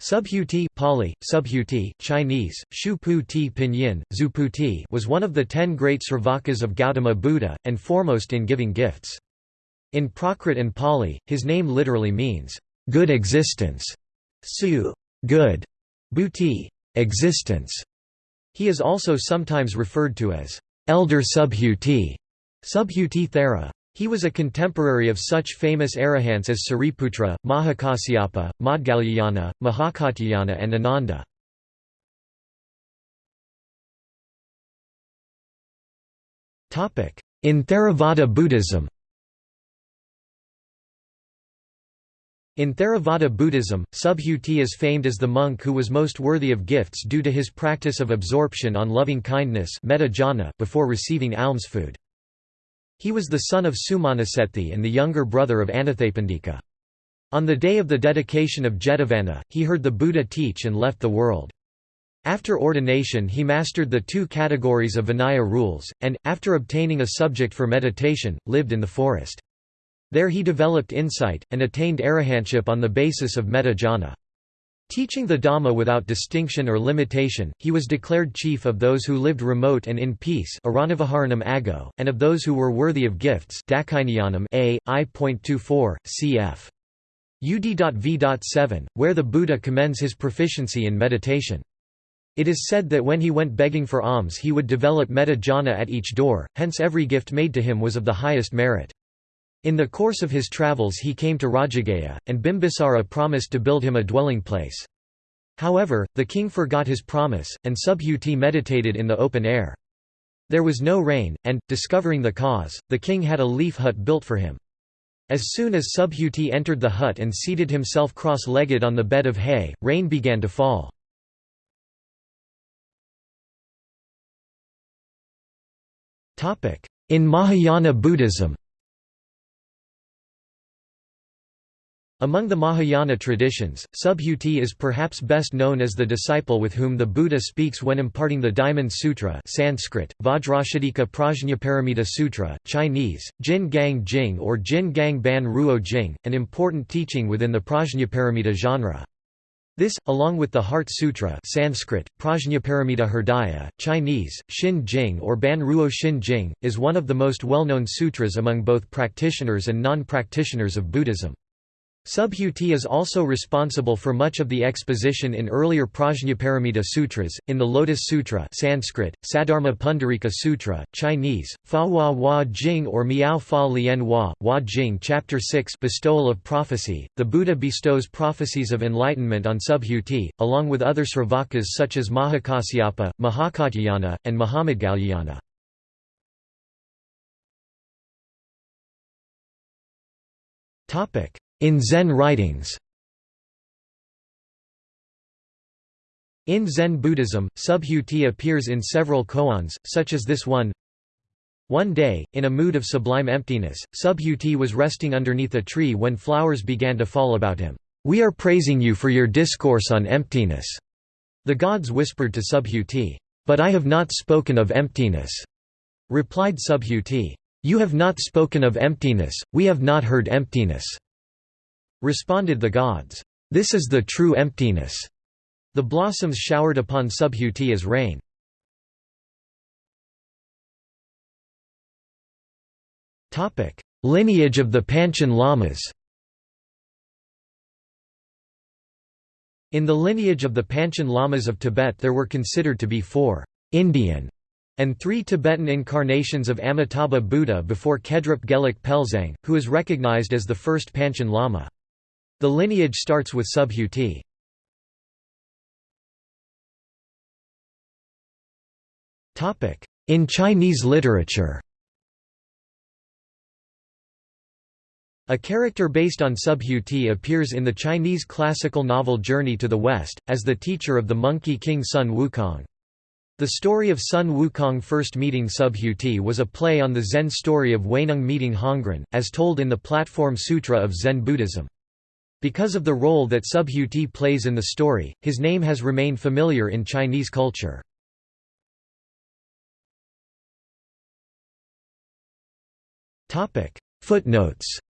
Subhuti Pali, Subhuti, Chinese, Shu Ti Pinyin, Zuputi was one of the ten great Sravakas of Gautama Buddha, and foremost in giving gifts. In Prakrit and Pali, his name literally means, good existence, su good, buti existence. He is also sometimes referred to as elder Subhuti, Subhuti Thera. He was a contemporary of such famous arahants as Sariputra, Mahakasyapa, Maudgalyayana, Mahakatyayana and Ananda. In Theravada Buddhism In Theravada Buddhism, Subhuti is famed as the monk who was most worthy of gifts due to his practice of absorption on loving kindness before receiving alms food. He was the son of Sumanasethi and the younger brother of Anathapindika. On the day of the dedication of Jetavana, he heard the Buddha teach and left the world. After ordination he mastered the two categories of Vinaya rules, and, after obtaining a subject for meditation, lived in the forest. There he developed insight, and attained arahantship on the basis of metta jhana. Teaching the Dhamma without distinction or limitation, he was declared chief of those who lived remote and in peace ago, and of those who were worthy of gifts a, I.24, cf. UD.V.7, where the Buddha commends his proficiency in meditation. It is said that when he went begging for alms he would develop metta jhana at each door, hence every gift made to him was of the highest merit. In the course of his travels he came to Rajagaha, and Bimbisara promised to build him a dwelling place. However, the king forgot his promise, and Subhuti meditated in the open air. There was no rain, and, discovering the cause, the king had a leaf hut built for him. As soon as Subhuti entered the hut and seated himself cross-legged on the bed of hay, rain began to fall. In Mahayana Buddhism Among the Mahayana traditions, Subhuti is perhaps best known as the disciple with whom the Buddha speaks when imparting the Diamond Sutra Sanskrit, Vajracchedika Prajnaparamita Sutra, Chinese, Jin Gang Jing or Jin Gang Ban Ruo Jing, an important teaching within the Prajnaparamita genre. This, along with the Heart Sutra Sanskrit, Prajnaparamita Hridaya, Chinese, Xin Jing or Ban Ruo Xin Jing, is one of the most well-known sutras among both practitioners and non-practitioners of Buddhism. Subhuti is also responsible for much of the exposition in earlier Prajnaparamita sutras, in the Lotus Sutra Sanskrit, Saddharma Pundarika Sutra, Chinese, Fa Hua Hua Jing or Miao Fa Lien Hua, Hua Jing Chapter 6 Bestowal of Prophecy, the Buddha bestows prophecies of enlightenment on Subhuti, along with other Sravakas such as Mahakasyapa, Mahakatyayana, and Mahamaudgalyayana. Topic in Zen writings In Zen Buddhism, Subhuti appears in several koans, such as this one One day, in a mood of sublime emptiness, Subhuti was resting underneath a tree when flowers began to fall about him. "'We are praising you for your discourse on emptiness." The gods whispered to Subhuti, "'But I have not spoken of emptiness,' replied Subhuti. "'You have not spoken of emptiness, we have not heard emptiness.' Responded the gods, "'This is the true emptiness." The blossoms showered upon Subhuti as rain. Lineage of the Panchen Lamas In the lineage of the Panchen Lamas of Tibet there were considered to be four Indian and three Tibetan incarnations of Amitabha Buddha before Khedrup Gelek Pelzang, who is recognized as the first Panchen Lama. The lineage starts with Subhuti. In Chinese literature A character based on Subhuti appears in the Chinese classical novel Journey to the West, as the teacher of the Monkey King Sun Wukong. The story of Sun Wukong first meeting Subhuti was a play on the Zen story of Huineng meeting Hongren, as told in the Platform Sutra of Zen Buddhism. Because of the role that Subhuti plays in the story, his name has remained familiar in Chinese culture. Footnotes